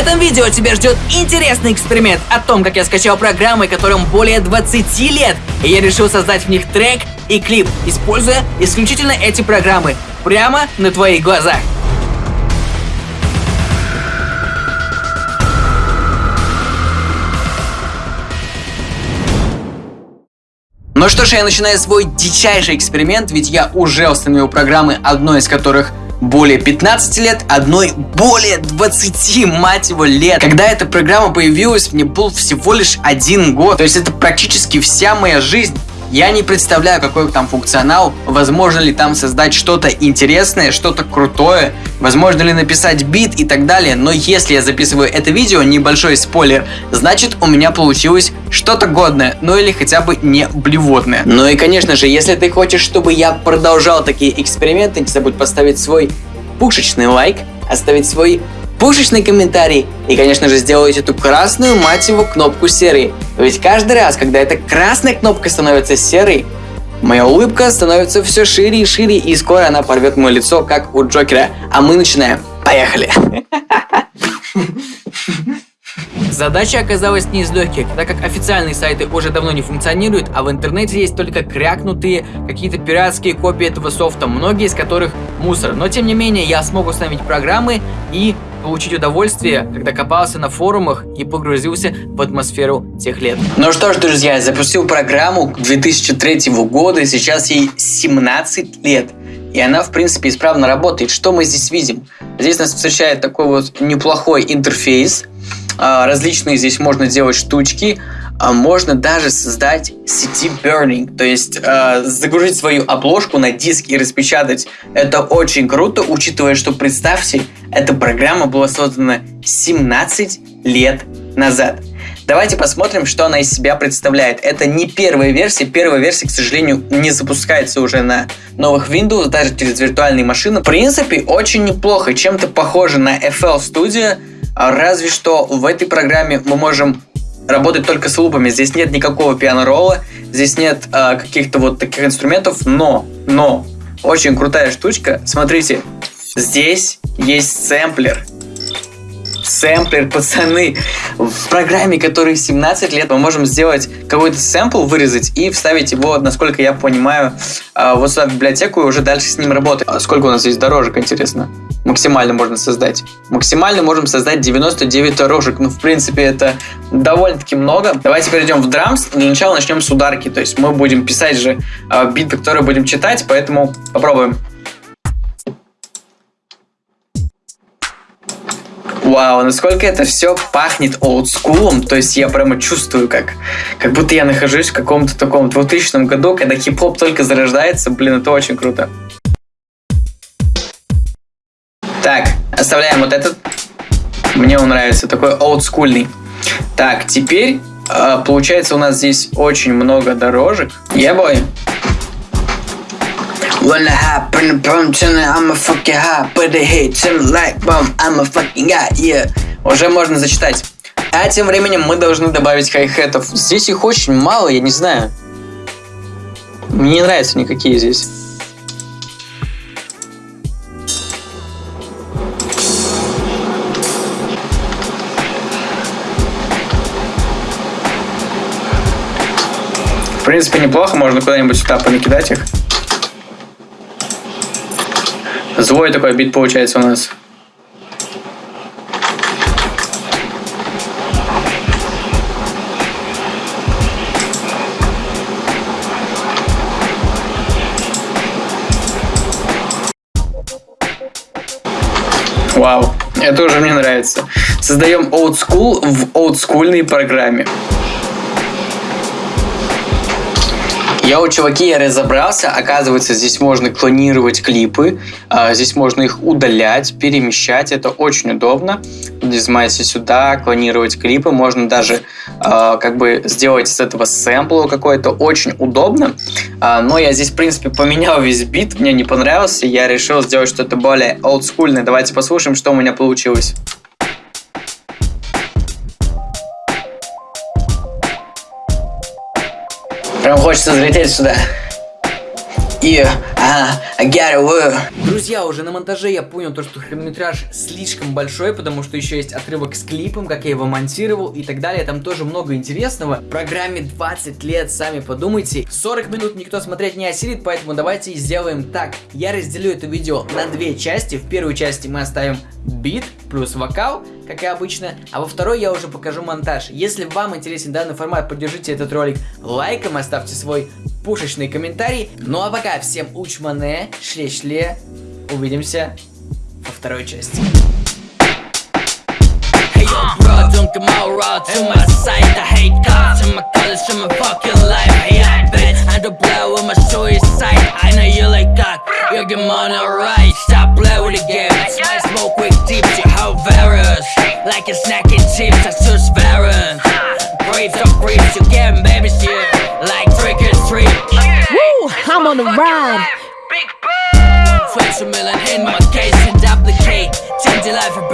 этом видео тебя ждет интересный эксперимент о том, как я скачал программы, которым более 20 лет, и я решил создать в них трек и клип, используя исключительно эти программы, прямо на твоих глазах. Ну что ж, я начинаю свой дичайший эксперимент, ведь я уже установил программы, одной из которых более 15 лет, одной более 20, мать его, лет. Когда эта программа появилась, мне был всего лишь один год. То есть это практически вся моя жизнь. Я не представляю, какой там функционал, возможно ли там создать что-то интересное, что-то крутое, возможно ли написать бит и так далее, но если я записываю это видео, небольшой спойлер, значит у меня получилось что-то годное, ну или хотя бы не блевотное. Ну и конечно же, если ты хочешь, чтобы я продолжал такие эксперименты, не забудь поставить свой пушечный лайк, оставить свой пушечный комментарий и, конечно же, сделать эту красную, мать его, кнопку серой. Ведь каждый раз, когда эта красная кнопка становится серой, моя улыбка становится все шире и шире, и скоро она порвет мое лицо, как у Джокера. А мы начинаем. Поехали! Задача оказалась не из легких, так как официальные сайты уже давно не функционируют, а в интернете есть только крякнутые какие-то пиратские копии этого софта, многие из которых мусор. Но тем не менее, я смог установить программы и получить удовольствие, когда копался на форумах и погрузился в атмосферу тех лет. Ну что ж, друзья, я запустил программу 2003 года, сейчас ей 17 лет. И она, в принципе, исправно работает. Что мы здесь видим? Здесь нас встречает такой вот неплохой интерфейс. А, различные здесь можно делать штучки. А можно даже создать CD burning, то есть э, загрузить свою обложку на диск и распечатать. Это очень круто, учитывая, что представьте, эта программа была создана 17 лет назад. Давайте посмотрим, что она из себя представляет. Это не первая версия. Первая версия, к сожалению, не запускается уже на новых Windows, даже через виртуальные машины. В принципе, очень неплохо. Чем-то похоже на FL Studio, разве что в этой программе мы можем работать только с лупами. Здесь нет никакого пиано-ролла, здесь нет э, каких-то вот таких инструментов, но, но, очень крутая штучка. Смотрите, здесь есть сэмплер сэмплер, пацаны. В программе, которой 17 лет, мы можем сделать какой-то сэмпл, вырезать и вставить его, насколько я понимаю, а, вот сюда в библиотеку и уже дальше с ним работать. А сколько у нас здесь дорожек, интересно? Максимально можно создать. Максимально можем создать 99 дорожек. Ну, в принципе, это довольно-таки много. Давайте перейдем в драмс. Для начала начнем с ударки. То есть мы будем писать же э, биты, которые будем читать, поэтому попробуем. Вау, насколько это все пахнет олдскулом, то есть я прямо чувствую, как, как будто я нахожусь в каком-то таком 2000 году, когда хип-хоп только зарождается, блин, это очень круто. Оставляем вот этот. Мне он нравится, такой олдскульный. Так, теперь э, получается у нас здесь очень много дорожек. Я yeah, бой. When I hop in the bum I'm a fucking hot, but it hits him like bum, I'm a fucking guy, yeah. Уже можно зачитать. А тем временем мы должны добавить хай-хетов. Здесь их очень мало, я не знаю. Мне не нравятся никакие здесь. В принципе, неплохо, можно куда-нибудь сюда понакидать их. Злой такой бит получается у нас. Вау, это уже мне нравится. Создаем old school в олдскульной программе. Я у чуваки разобрался, оказывается, здесь можно клонировать клипы, а, здесь можно их удалять, перемещать, это очень удобно. Нажимаете сюда, клонировать клипы, можно даже а, как бы сделать из этого сэмпл какой-то, очень удобно. А, но я здесь, в принципе, поменял весь бит, мне не понравился, я решил сделать что-то более олдскульное. Давайте послушаем, что у меня получилось. Прям хочется залететь сюда. Got it, well. Друзья, уже на монтаже я понял то, что хронометраж слишком большой, потому что еще есть отрывок с клипом, как я его монтировал и так далее. Там тоже много интересного. Программе 20 лет, сами подумайте. 40 минут никто смотреть не осилит, поэтому давайте сделаем так. Я разделю это видео на две части. В первой части мы оставим бит плюс вокал, как и обычно, а во второй я уже покажу монтаж. Если вам интересен данный формат, поддержите этот ролик лайком, оставьте свой пушечный комментарий. Ну а пока всем учмане, шле-шле, увидимся во второй части. Hey yo, bro, don't come out raw to my side. I hate cops and my colors from my fucking life. Hey, I bet I don't play with my story side. I know you like cock, you get money right. Stop playing with the game. Smoke with tips, you how various. Like a snacking chips, I just variant. Grapes or grapes, you get babies here. Like trick or treat. Woo! I'm on the ride. Flex a million in my case and duplicate Change your life and